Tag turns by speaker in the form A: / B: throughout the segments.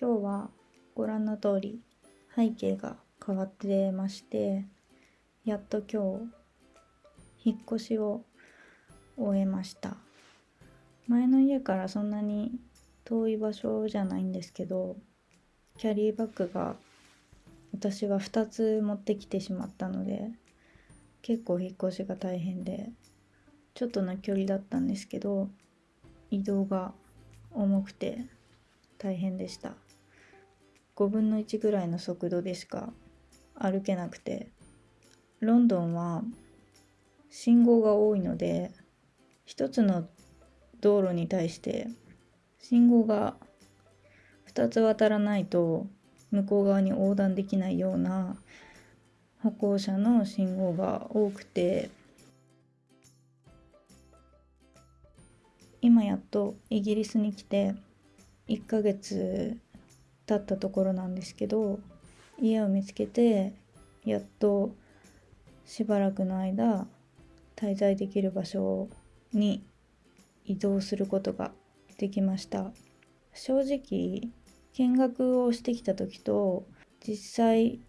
A: 今日はご覧の通り背景が変わってましてやっと今日引っ越しを終えました。前の家からそんなに遠い場所じゃないんですけどキャリーバッグが私は2つ持ってきてしまったので結構引っ越しが大変でちょっとの距離だったんですけど移動が重くて大変でした。5分の1ぐらいの速度でしか歩けなくてロンドンは信号が多いので一つの道路に対して信号が2つ渡らないと向こう側に横断できないような歩行者の信号が多くて今やっとイギリスに来て1ヶ月経ったところなんですけど家を見つけてやっとしばらくの間滞在できる場所に移動することができました。正直見学をしてきた時と実際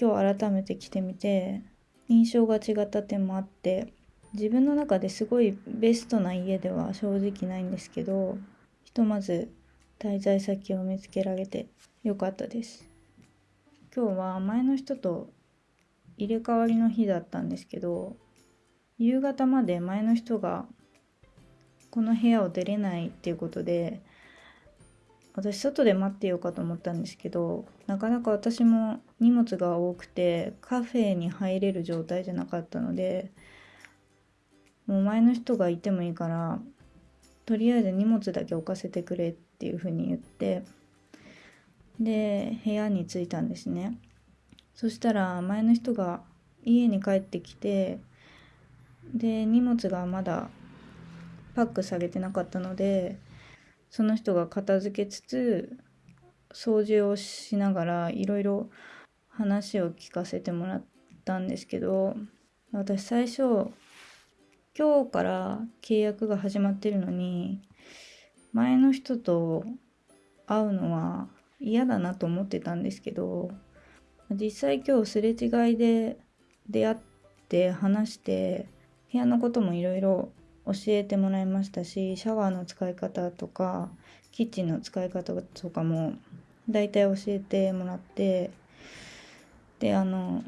A: 今日改めて来てみて印象が違った点もあって自分の中ですごいベストな家では正直ないんですけどひとまず滞在先を見つけられてよかったです。今日は前の人と入れ替わりの日だったんですけど夕方まで前の人がこの部屋を出れないっていうことで私外で待ってようかと思ったんですけどなかなか私も荷物が多くてカフェに入れる状態じゃなかったのでもう前の人がいてもいいからとりあえず荷物だけ置かせてくれっていうふうに言ってで部屋に着いたんですね。そしたら前の人が家に帰ってきてで荷物がまだパックされてなかったのでその人が片付けつつ掃除をしながらいろいろ話を聞かせてもらったんですけど私最初今日から契約が始まってるのに前の人と会うのは嫌だなと思ってたんですけど実際今日すれ違いで出会って話して部屋のこともいろいろ教えてもらいましたしシャワーの使い方とかキッチンの使い方とかも大体教えてもらってであの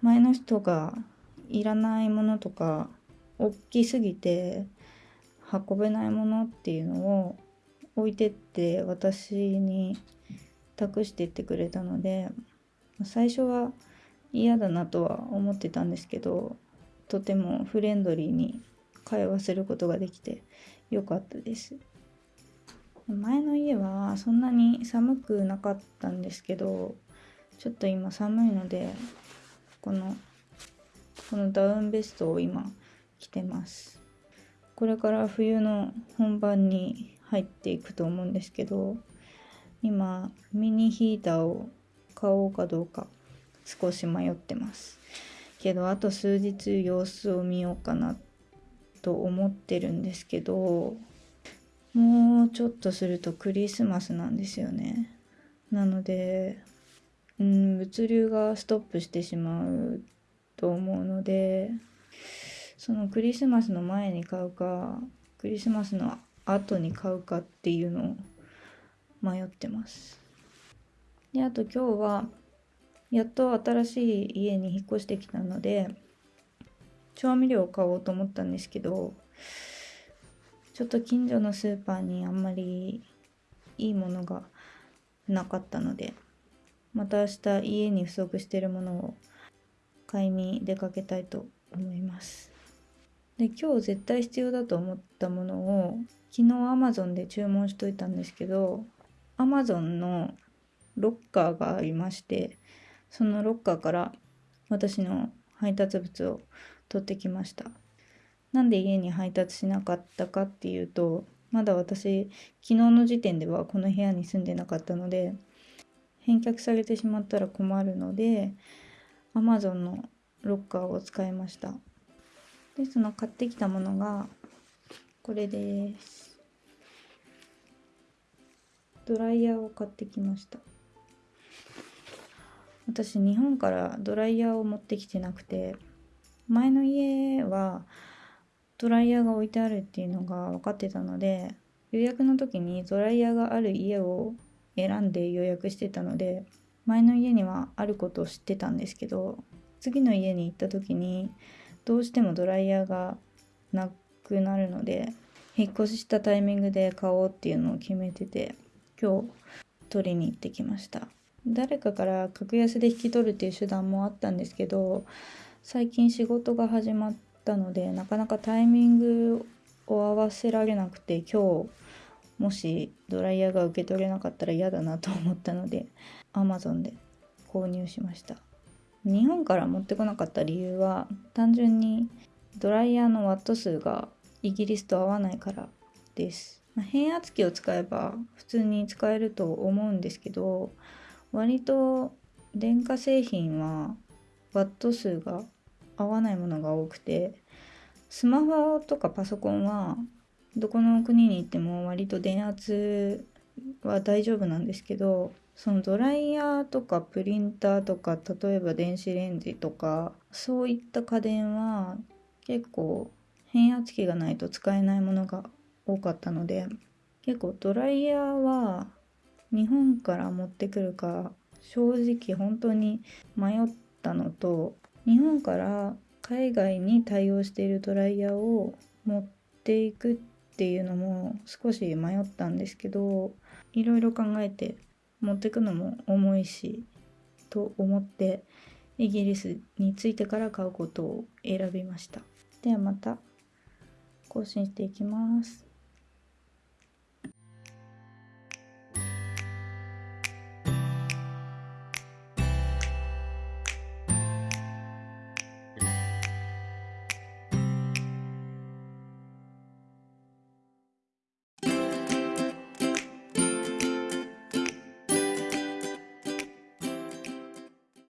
A: 前の人がいらないものとか大きすぎて運べないものっていうのを置いてって私に託してってくれたので最初は嫌だなとは思ってたんですけどとてもフレンドリーに会話することができてよかったです。前の家はそんなに寒くなかったんですけどちょっと今寒いのでこのこのダウンベストを今着てます。これから冬の本番に入っていくと思うんですけど今ミニヒーターを買おうかどうか少し迷ってます。けどあと数日様子を見ようかなと思ってるんですけどもうちょっとするとクリスマスなんですよね。なのでうん物流がストップしてしまうと思うのでそのクリスマスの前に買うかクリスマスの後に買うかっていうのを迷ってます。であと今日はやっと新しい家に引っ越してきたので調味料を買おうと思ったんですけどちょっと近所のスーパーにあんまりいいものがなかったのでまた明日家に不足してるものを買いに出かけたいと思います。で今日絶対必要だと思ったものを昨日 Amazon で注文しといたんですけど Amazon のロッカーがありましてそのロッカーから私の配達物を取ってきました。なんで家に配達しなかったかっていうとまだ私昨日の時点ではこの部屋に住んでなかったので返却されてしまったら困るので Amazon のロッカーを使いました。でその買ってきたものがこれです。ドライヤーを買ってきました。私日本からドライヤーを持ってきてなくて前の家はドライヤーが置いてあるっていうのが分かってたので予約の時にドライヤーがある家を選んで予約してたので前の家にはあることを知ってたんですけど次の家に行った時にどうしてもドライヤーがなくなるので引っ越ししたタイミングで買おうっていうのを決めてて今日取りに行ってきました。誰かから格安で引き取るっていう手段もあったんですけど最近仕事が始まったのでなかなかタイミングを合わせられなくて今日もしドライヤーが受け取れなかったら嫌だなと思ったので Amazon で購入しました。日本から持ってこなかった理由は単純にドライヤーのワット数がイギリスと合わないからです、まあ、変圧器を使えば普通に使えると思うんですけど割と電化製品はワット数が合わないものが多くてスマホとかパソコンはどこの国に行っても割と電圧は大丈夫なんですけどそのドライヤーとかプリンターとか例えば電子レンジとかそういった家電は結構変圧器がないと使えないものが多かったので結構ドライヤーは日本から持ってくるか正直本当に迷ったのと日本から海外に対応しているドライヤーを持っていくっていうのも少し迷ったんですけどいろいろ考えて持ってくのも重いしと思ってイギリスに着いてから買うことを選びました。ではまた更新していきます。